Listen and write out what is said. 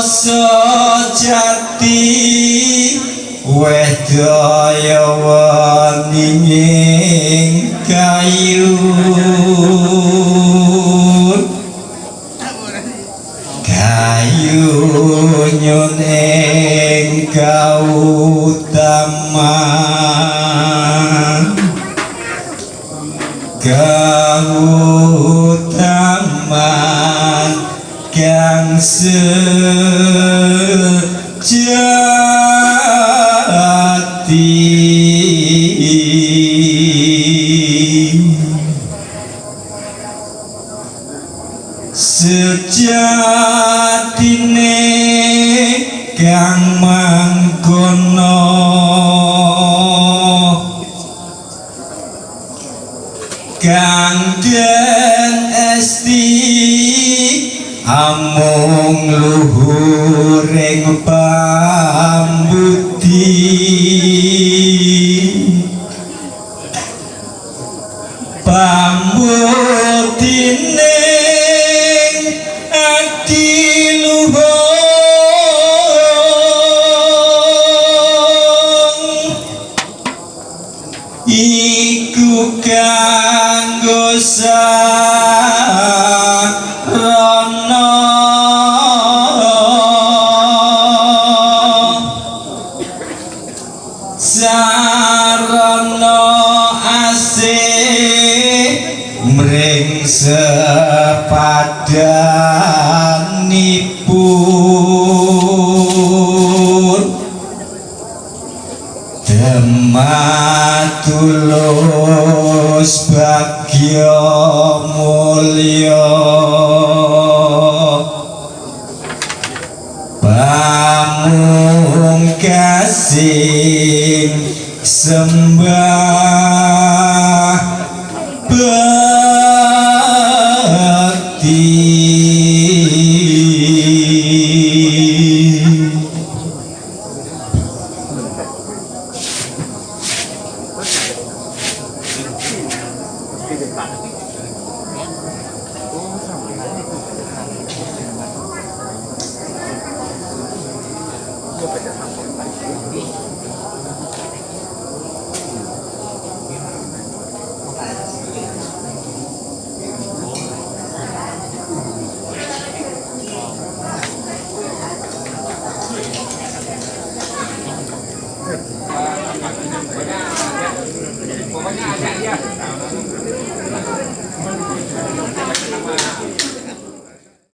rasa jati weh daya waninging kayu. Kayu nyuning kautaman. Kautaman kang sejati sejatine kang mangkono. Kang den esti amung luhuring pambudi. Pambutine ati luhung iku kanggo sarana sarana asih mring sepadanipun. Dematulus bagya mulya. Pamungkasing sembah bakti